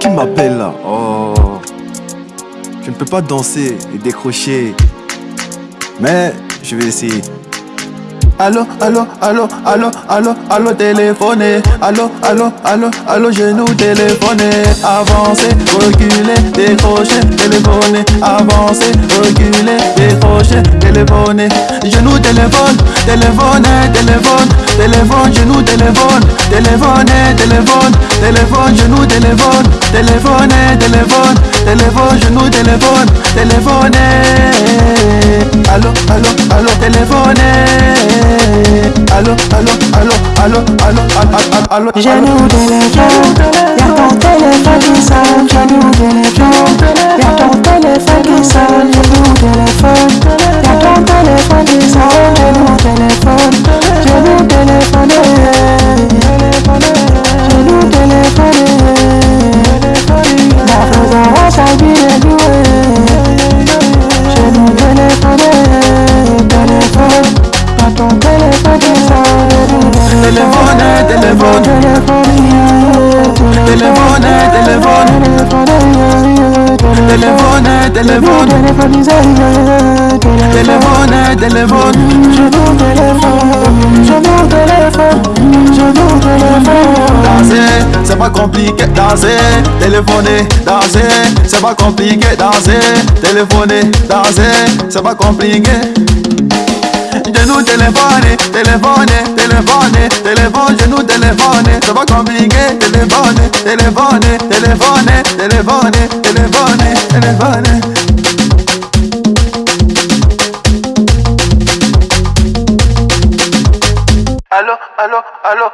Qui m'appelle là oh. Je ne peux pas danser et décrocher. Mais je vais essayer. Allô, allô, allô, allô, allô, allô, téléphoner. Allô, allô, allô, allô, genou téléphoner. Avancer, reculer, décrocher, téléphoner. Avancer, reculer, décrocher, téléphoner. Genou téléphone, téléphoner, téléphone, téléphone, genou téléphone, téléphoner, téléphone, téléphone, genou téléphone, téléphoner, téléphone, téléphone, genou téléphone, téléphoner. Allô, allô, allô, téléphoner. Allô, allô, allô, allô, allô, allô, allô, téléphone qui sonne, genou téléphone, Téléphone, téléphone. Téléphone, téléphone. Téléphone, téléphone. Téléphone, téléphone. Téléphone, c'est pas compliqué Danser, téléphoner, danser C'est pas compliqué Danser, téléphoner, danser C'est pas compliqué. Téléphone, nous téléphone, c'est pas compliqué, téléphone, téléphone, téléphone, téléphone, téléphone, téléphone. Allô, allô, allô.